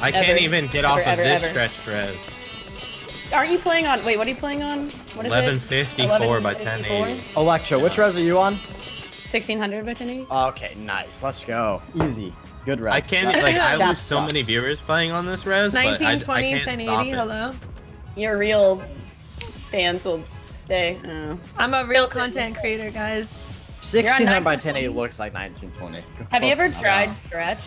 I can't even get Ever, off of ever, this ever. stretch res. Aren't you playing on? Wait, what are you playing on? What is 1154 by 1154? 1080. Electra, which res are you on? 1600 by 1080. Okay, nice. Let's go. Easy. Good res. I can't That- like I Chat lose so many viewers playing on this res, but I, I 1920, can't 1080. stop it. Hello. Your real fans will stay. Oh. I'm a real content creator, guys. 1600 by 1080 looks like 1920. Have you ever enough. tried Stretch?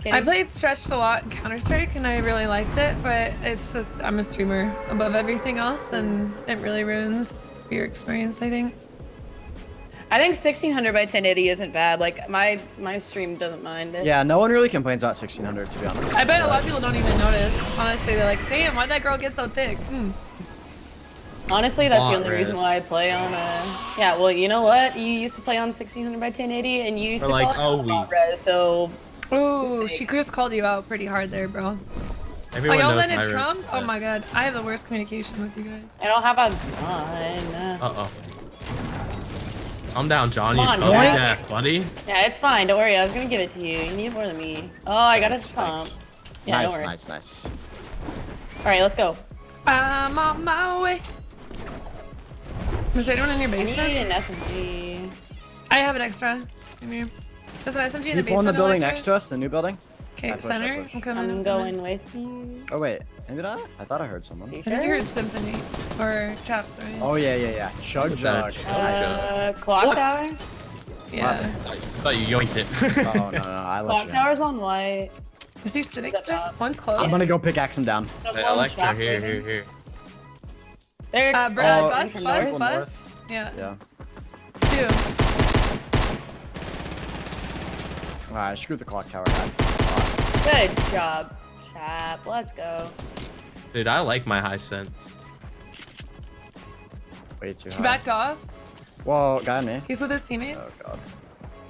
Kenny? I played Stretched a lot in Counter Strike, and I really liked it. But it's just I'm a streamer above everything else, and it really ruins your experience. I think. I think 1600 by 1080 isn't bad. Like my my stream doesn't mind it. Yeah, no one really complains about 1600 to be honest. I bet a lot of people don't even notice. Honestly, they're like, "Damn, why'd that girl get so thick?" Hmm. Honestly, that's Lot the only reason why I play on. Uh, yeah, well, you know what? You used to play on 1600 by 1080, and you used Or to like, call it oh, we- alt res. So Ooh, she just called you out pretty hard there, bro. Everyone oh, y'all knows letting my Trump? Oh my god, I have the worst communication with you guys. I don't have a gun. Uh oh. I'm down, John. You Come on, spelled boy. buddy. Yeah, it's fine. Don't worry. I was gonna give it to you. You need more than me. Oh, I got a stomp. Yeah, nice, don't worry. nice, nice. All right, let's go. I'm on my way. Is there anyone in your I need basement? an SMG. I have an extra. Come here. There's an SMG in the People in the building Electra? next to us, the new building. Okay, I push, I center. push. I'm coming. I'm I'm going with you. Oh wait, did I? I thought I heard someone. You I think you heard symphony or chaps, right? Oh yeah, yeah, yeah. Chug What's that? Chug Uh, clock What? tower. yeah. I thought you yoinked it. Oh no, no, no, I let Clock you. in. tower's on white. Is he sitting Up there? top. One's close. I'm gonna go pickaxe him down. Hey, Electra, here, here, here. There. Uh, Brad, Oh, bus, bus, north. bus. Yeah. Yeah. Two. Alright, screw the clock tower guy. Good job, chap. Let's go. Dude, I like my high sense. Way too high. He high. backed off. Whoa, got me. He's with his teammate. Oh god.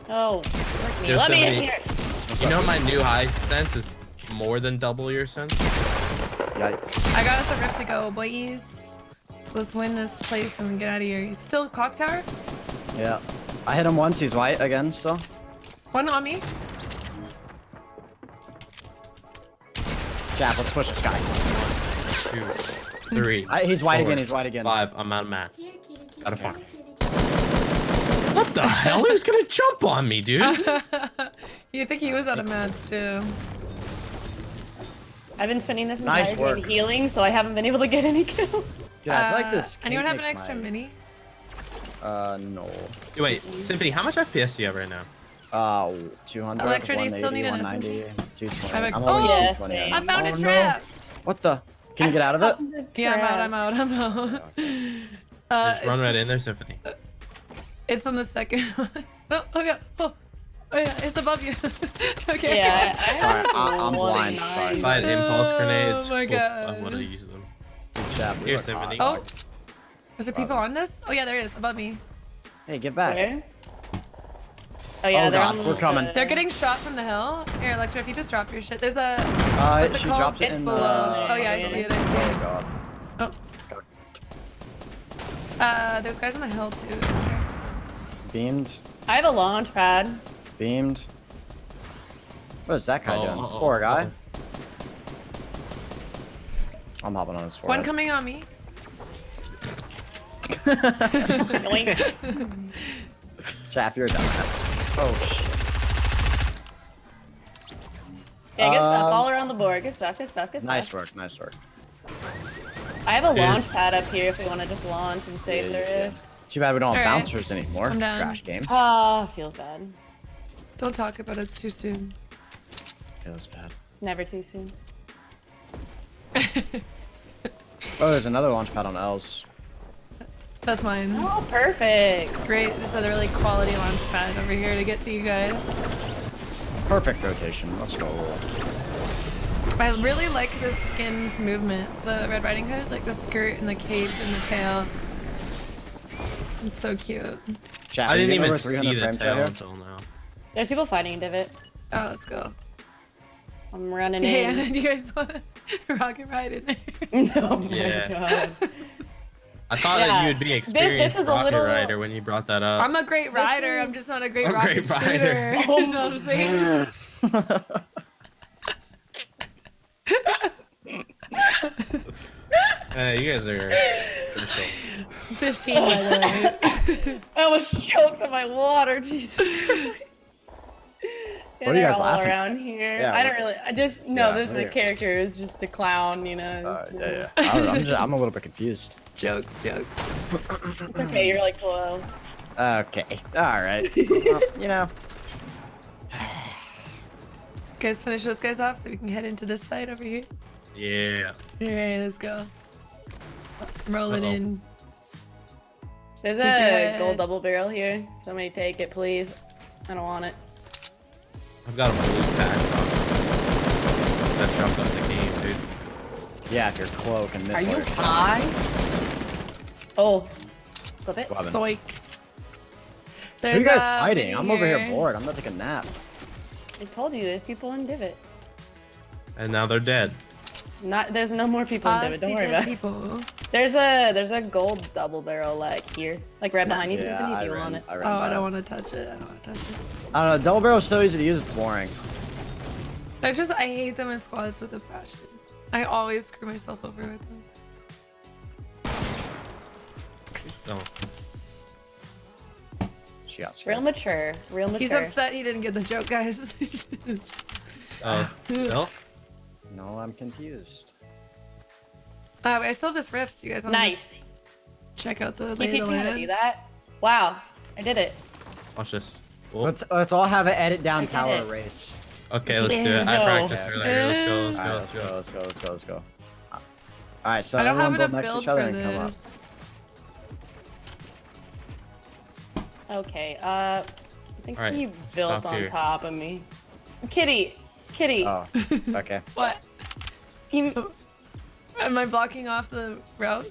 Oh, let me, There's let me in here. What's You up? know my new high sense is more than double your sense? Yikes. I got us a rift to go, boys. So let's win this place and get out of here. He's still clock tower. Yeah. I hit him once, he's white again still. One on me. Jap, let's push this guy. Two, three, I, he's white Four. again, he's white again. five. I'm out of mats. Gotta fuck. What the hell? He was gonna jump on me, dude. you think he was out of mats too? I've been spending this Nice entire game work. healing, so I haven't been able to get any kills. Yeah, I feel like Uh, this. Anyone have an extra my- mini? Uh, no. Wait, Symphony, how much FPS do you have right now? Uh, 200, Electra, do you still 180, need an 190, 220. I'm like, I'm oh, holding yeah, 220. I found oh, a no. trap. What the? Can you get out of it? Yeah, I'm out. I'm out. I'm out. Uh, Just run right in there, Symphony. It's on the second one. Oh, oh yeah. Oh, oh yeah. It's above you. okay. Yeah, I, I Sorry, have I- I'm blind, sorry. If I had impulse Oh grenades, my full- God. I would have used them. Good job. Here, Symphony. Oh, is there people on this? Oh yeah, there is above me. Hey, get back. Where? Oh yeah, Oh, they're God, on we're the- coming. They're getting shot from the hill. Here, Electra, if you just drop your shit, there's a. Uh, What's it she called? dropped it It's in the. below. Oh yeah, I see it. I see it. Oh it. god. Oh. Uh, there's guys on the hill too. Beamed. I have a launch pad. Beamed. What is that guy Oh, doing? oh, Poor guy. oh. I'm hopping on his One coming on me. Yoink. Chaff, you're a dumbass. Oh shit. Yeah, good stuff. Um, All around the board. Good stuff. Good stuff. Good stuff. Nice work, nice work. I have a Yeah. launch pad up here if we want to just launch and save Yeah, the yeah, rift. Too bad we don't have Alright. bouncers anymore. I'm down. Trash game. Ah, feels bad. Don't talk about it. It's too soon. Feels bad. It's never too soon. Oh, there's another launch pad on L's. That's mine. Oh, perfect. Great. Just a really quality launch pad over here to get to you guys. Perfect rotation. Let's go. I really like the skin's movement. The Red Riding Hood, like the skirt and the cape and the tail. It's so cute. Chaff, I didn't even see the tail here? until now. There's people fighting in Divot. Oh, let's go. I'm running Yeah, in. do you guys want to rocket ride in there? oh my Yeah. I thought yeah. that you would be experienced this, this rocket little... rider when you brought that up. I'm a great rider. I'm just not a great, a rocket great rider. Shooter. Oh, you know what I'm saying? uh, you guys are 15, by the way. I was choked on my water. Jesus Yeah, what are you guys all laughing? around here. Yeah, I don't really. I just no. Yeah, this is a character is just a clown, you know. Uh, yeah, yeah. I am just, I'm a little bit confused jokes, jokes. It's okay. You're like 12. Okay. All right. Well, you know. Guys, finish those guys off so we can head into this fight over here. Yeah. Alright, let's go. Roll it Uh-oh. in. There's a job. gold double barrel here. Somebody take it, please. I don't want it. I've got a blue pack. That jumped up the game, dude. Yeah, if your cloak and this. Are missile. you high? Oh, flip it. What happened? Zoink. Who There's you guys a fighting? I'm over here bored. I'm gonna take a nap. I told you, there's people in Divot. And now they're dead. Not, there's no more people in I Divot. Don't worry dead about it. There's a there's a gold double barrel like here, like right behind you, Yeah, Symphony. If I you ran, want it. I Oh, I don't want to touch it. I don't want to touch it. I don't know. Double barrel's so easy to use. It's boring. I just, I hate them in squads with a passion. I always screw myself over with them. Oh. She got scared. Real mature, real mature. He's upset he didn't get the joke, guys. Oh, still? No, I'm confused. uh, I still have this rift. You guys want to Nice. check out the Can lay you of teach me how to do that? Wow, I did it. Watch this. Let's let's all have an edit down I tower it. race. okay, let's do it. I No. practiced earlier. Let's go, let's go, Alright, let's let's go. go. Let's go. Let's go. Let's go. All right, so I don't have everyone enough build next to each other and come up. Okay, uh, I think Alright, he built stop on here. top of me. Kitty, Kitty, Oh, okay. What? you. Am I blocking off the route?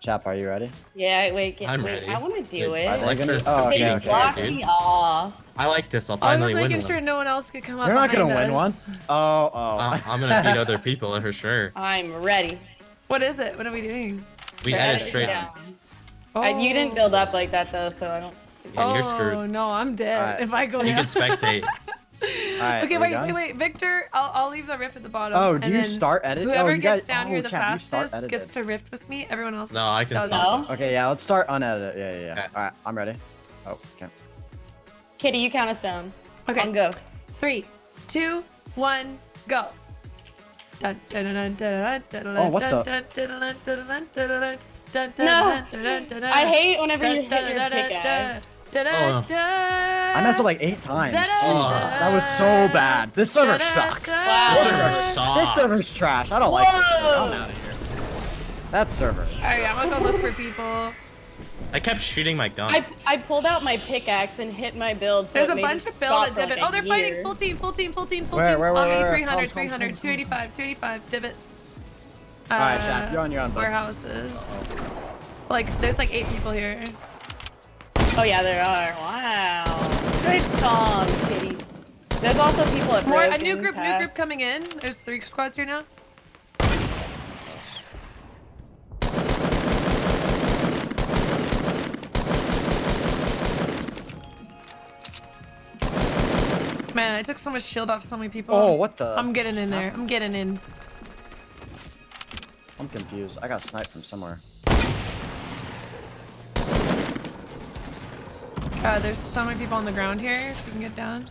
Chap, are you ready? Yeah, wait, get, I'm wait. ready. I want to do Wait, it. I like gonna- this. oh, okay, Kitty, okay, block dude. me off. I like this. I'll finally win I was finally just making one. sure no one else could come up. You're not gonna behind win one. us. Oh, oh. Uh, I'm gonna beat other people for sure. I'm ready. What is it? What are we doing? We They're edit edit straight. down. Oh. Uh, you didn't build up like that though, so I don't and oh, you're screwed. Oh no, I'm dead. If I go, you can spectate. okay, wait, wait, wait, Victor. I'll, I'll leave the rift at the bottom. Oh, do you start edit? Whoever oh, gets guys, down oh, here the fastest gets to rift with me. Everyone else. No, I can stop. Okay, yeah, let's start unedited. Yeah, yeah, yeah. Okay. All right, I'm ready. Oh, okay. Kitty, you count us down. Okay, go. Three, two, one, go. Oh, what the? No, I hate whenever you hit your pick dun, pickaxe. dun, dun, Oh. I messed up like eight times. Da-da. Jesus, that was so bad. This server sucks. Wow. This server sucks. This server's trash. I don't like this server. Whoa. I'm out of here. That server. is- Alright, I'm gonna go look for people. I kept shooting my gun. I, I pulled out my pickaxe and hit my build. So There's a bunch of build stop at for like Oh, they're fighting. Full team, full team, full team, full Where, team. where, on where, me, where? 300, Comms, comms, 300, comms, 285, 285, divot. Alright, Uh, Shaq, you're on your own, bud. Warehouses. Like, there's like eight people here. Oh yeah, there are. Wow. Good toms, Kitty. There's also people at More, a new group, new group coming in. There's three squads here now. Man, I took so much shield off so many people. Oh, what the? I'm getting in there. I'm getting in. I'm confused. I got sniped from somewhere. God, there's so many people on the ground here. If we can get down.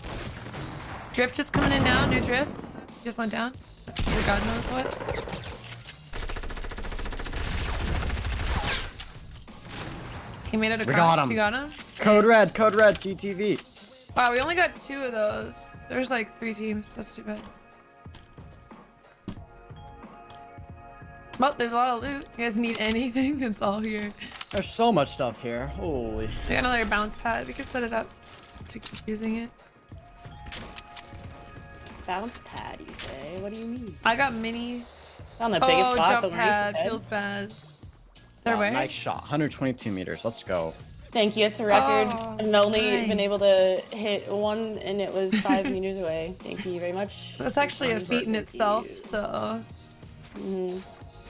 Drift just coming in now. New drift. Just went down. For God knows what. He made it across. got him. You got him? Code Nice. red, code red, GTV. Wow, we only got two of those. There's like three teams. That's too bad. Well, there's a lot of loot. You guys need anything? It's all here. There's so much stuff here. Holy. We got another bounce pad. We can set it up to keep using it. Bounce pad, you say? What do you mean? I got mini. On the biggest Oh, spot, jump the pad said. feels bad. They're Wow. Nice shot. 122 meters. Let's go. Thank you. It's a record. Oh, I've only nice. been able to hit one, and it was five meters away. Thank you very much. That's actually a feat in itself. you. So Mhm.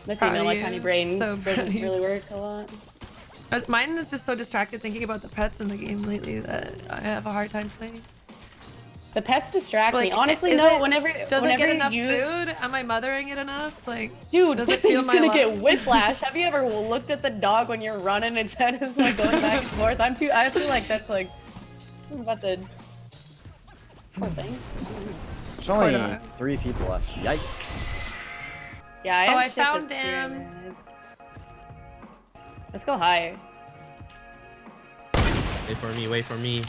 The Proud of female like tiny brain So doesn't really work a lot. Uh, mine is just so distracted thinking about the pets in the game lately that I have a hard time playing. The pets distract Like, me. Honestly, is no. it- whenever Does whenever it get enough you use, food? Am I mothering it enough? Like, dude, Does it feel he's my gonna love? get whiplash. Have you ever looked at the dog when you're running? Its head is like going back and forth. I'm too. I feel like that's like I'm about the poor thing. There's only three people left. Yikes. Yeah, I Oh, have I shit to found do, him. Man. Let's go higher. Wait for me, wait for me.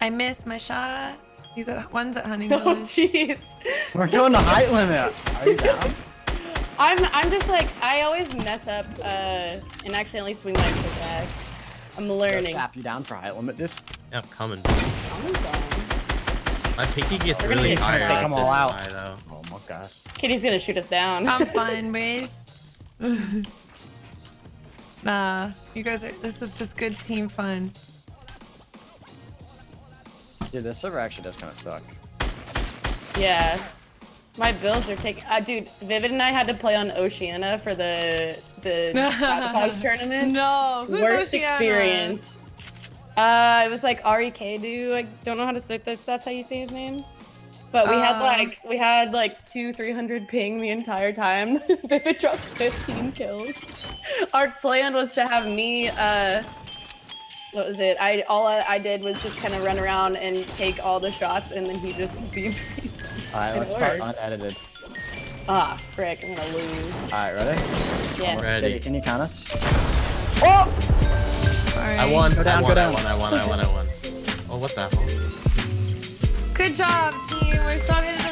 I missed my shot. He's at one's at Hunting Oh jeez. We're going to height limit. Are you down? I'm I'm just like I always mess up uh and accidentally swing my foot back. I'm learning. Chap you down for height limit, dude. Yeah, I'm coming. I'm done. My pinky gets We're gonna really get high take them all out. high, though. Oh my gosh. Kitty's gonna shoot us down. I'm fine, Waze. Nah, you guys are. This is just good team fun. Dude, this server actually does kind of suck. Yeah. My bills are taking. Uh, dude, Vivid and I had to play on Oceana for the the sabotage tournament. No, who's Worst Oceana? experience. Uh, it was like Ari dude. I don't know how to say that. That's how you say his name. But we had Uh. like we had like two, three hundred ping the entire time. Vivid dropped fifteen kills. Our plan was to have me. Uh, what was it? I all I, I did was just kind of run around and take all the shots, and then he just beat me. Alright, let's start unedited. Ah, frick! I'm gonna lose. Alright, ready? Yeah. Ready. Kitty, can you count us? Oh! Sorry. I won. Go down, I go won, down. I won, I won, I won, I won. Oh, what the hell? Good job, team. We're so good.